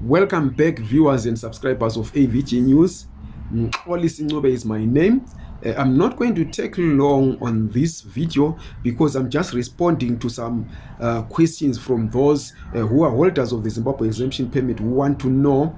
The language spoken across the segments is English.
Welcome back viewers and subscribers of AVG News. Oli Sincobe is my name. Uh, I'm not going to take long on this video because I'm just responding to some uh, questions from those uh, who are holders of the Zimbabwe exemption permit who want to know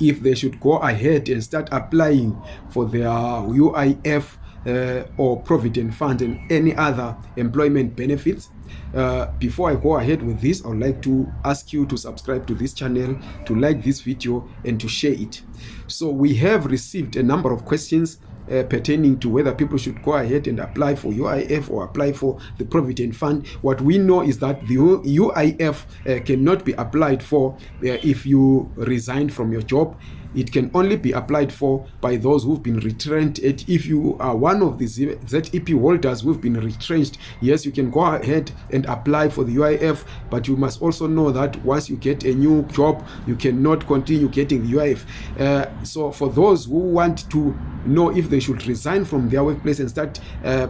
if they should go ahead and start applying for their UIF uh, or provident fund and any other employment benefits uh, before i go ahead with this i would like to ask you to subscribe to this channel to like this video and to share it. So we have received a number of questions uh, pertaining to whether people should go ahead and apply for UIF or apply for the Provident Fund. What we know is that the UIF uh, cannot be applied for uh, if you resign from your job. It can only be applied for by those who've been retrenched. If you are one of the zep holders who've been retrenched yes you can go ahead and apply for the uif but you must also know that once you get a new job you cannot continue getting the uif uh, so for those who want to know if they should resign from their workplace and start uh,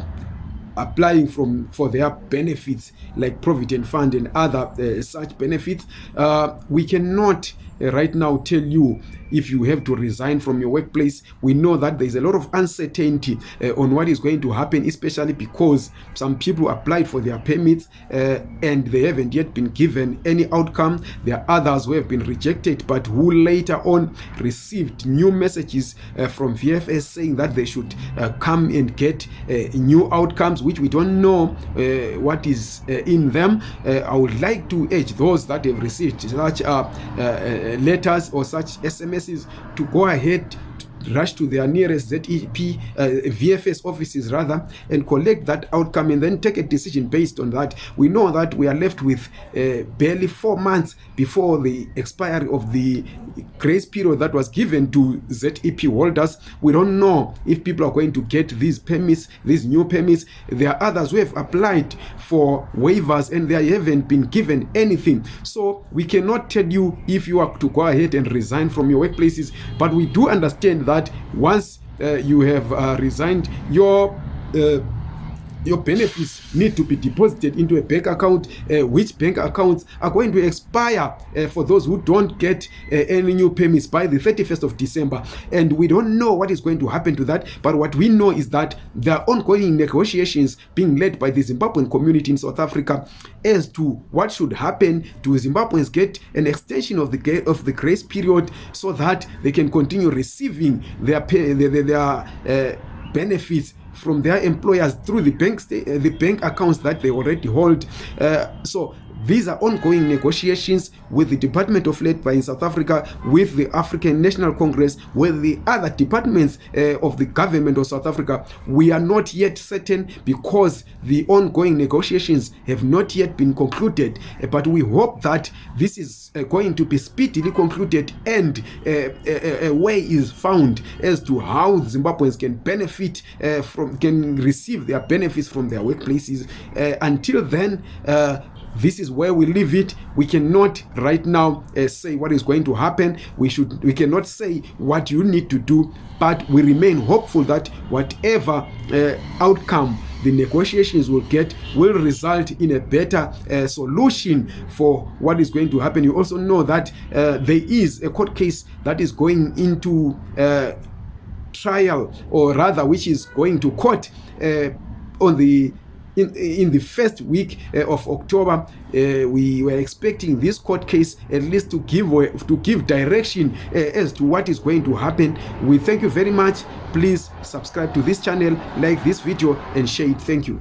applying from for their benefits like provident fund and other uh, such benefits uh, we cannot uh, right now tell you if you have to resign from your workplace. We know that there's a lot of uncertainty uh, on what is going to happen especially because some people applied for their permits uh, and they haven't yet been given any outcome. There are others who have been rejected but who later on received new messages uh, from vfs saying that they should come and get new outcomes which we don't know uh, what is uh, in them. Uh, i would like to urge those that have received such uh, uh, letters or such SMSs to go ahead rush to their nearest ZEP uh, VFS offices rather and collect that outcome and then take a decision based on that. We know that we are left with uh, barely four months before the expiry of the grace period that was given to ZEP holders. We don't know if people are going to get these permits, these new permits. There are others who have applied for waivers and they haven't been given anything. So we cannot tell you if you are to go ahead and resign from your workplaces, but we do understand that once uh, you have uh, resigned your uh, your benefits need to be deposited into a bank account uh, which bank accounts are going to expire uh, for those who don't get uh, any new payments by the 31st of december. And we don't know what is going to happen to that but what we know is that there are ongoing negotiations being led by the zimbabwean community in south africa as to what should happen to zimbabweans get an extension of the of the grace period so that they can continue receiving their pay, their, their, their uh, benefits from their employers through the bank the bank accounts that they already hold. Uh, so are ongoing negotiations with the department of labor in south africa with the african national congress with the other departments uh, of the government of south africa. We are not yet certain because the ongoing negotiations have not yet been concluded. Uh, but we hope that this is uh, going to be speedily concluded and uh, a, a way is found as to how zimbabweans can benefit uh, from can receive their benefits from their workplaces uh, until then uh, this is where we leave it. We cannot right now uh, say what is going to happen. We should we cannot say what you need to do but we remain hopeful that whatever uh, outcome the negotiations will get will result in a better uh, solution for what is going to happen. You also know that uh, there is a court case that is going into uh, trial or rather which is going to court uh, on the in, in the first week uh, of October, uh, we were expecting this court case at least to give to give direction uh, as to what is going to happen. We thank you very much. Please subscribe to this channel, like this video, and share it. Thank you.